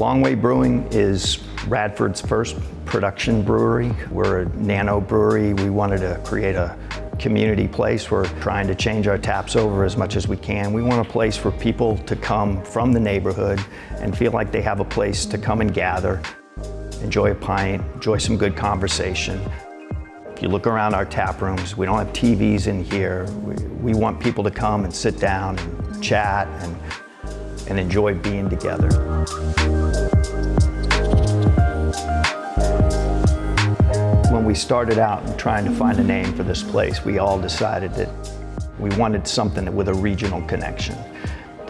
Long Way Brewing is Radford's first production brewery. We're a nano brewery. We wanted to create a community place. We're trying to change our taps over as much as we can. We want a place for people to come from the neighborhood and feel like they have a place to come and gather, enjoy a pint, enjoy some good conversation. If you look around our tap rooms, we don't have TVs in here. We, we want people to come and sit down and chat and, and enjoy being together. When we started out trying to find a name for this place, we all decided that we wanted something with a regional connection.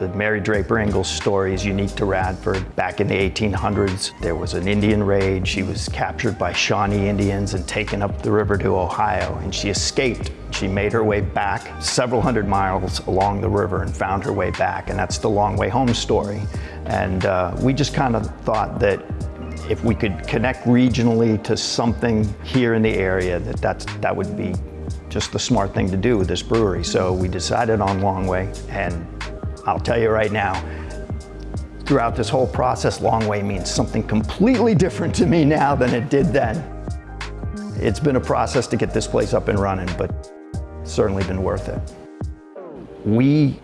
The Mary Draper Ingles story is unique to Radford. Back in the 1800s, there was an Indian raid. She was captured by Shawnee Indians and taken up the river to Ohio, and she escaped. She made her way back several hundred miles along the river and found her way back, and that's the Long Way Home story. And uh, we just kind of thought that if we could connect regionally to something here in the area, that that's, that would be just the smart thing to do with this brewery. So we decided on Long Way, and I'll tell you right now, throughout this whole process, long way means something completely different to me now than it did then. It's been a process to get this place up and running, but certainly been worth it. We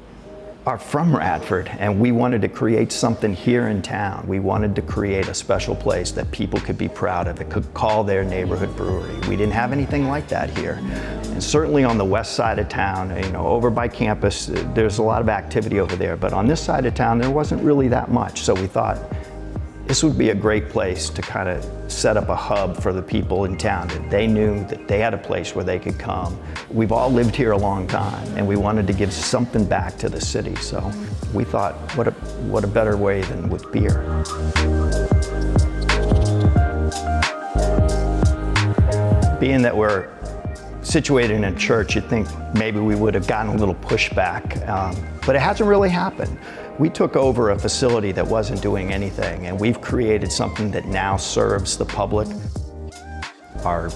are from Radford and we wanted to create something here in town. We wanted to create a special place that people could be proud of, that could call their neighborhood brewery. We didn't have anything like that here. And certainly on the west side of town, you know, over by campus, there's a lot of activity over there, but on this side of town, there wasn't really that much. So we thought, this would be a great place to kind of set up a hub for the people in town that they knew that they had a place where they could come. We've all lived here a long time and we wanted to give something back to the city. So we thought, what a, what a better way than with beer. Being that we're situated in a church, you'd think maybe we would have gotten a little pushback, um, but it hasn't really happened. We took over a facility that wasn't doing anything, and we've created something that now serves the public. Our,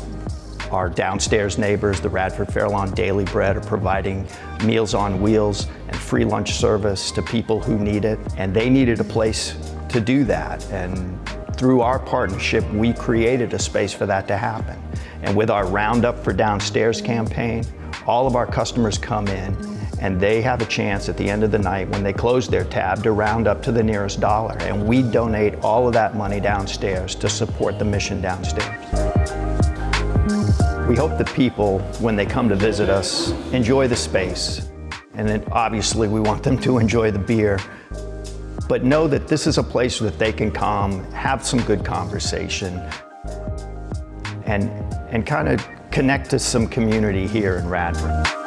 our downstairs neighbors, the Radford Fairlawn Daily Bread, are providing Meals on Wheels and free lunch service to people who need it, and they needed a place to do that. And through our partnership, we created a space for that to happen. And with our Roundup for Downstairs campaign, all of our customers come in and they have a chance at the end of the night when they close their tab to round up to the nearest dollar. And we donate all of that money downstairs to support the mission downstairs. We hope that people, when they come to visit us, enjoy the space. And then obviously we want them to enjoy the beer but know that this is a place that they can come, have some good conversation, and, and kind of connect to some community here in Radford.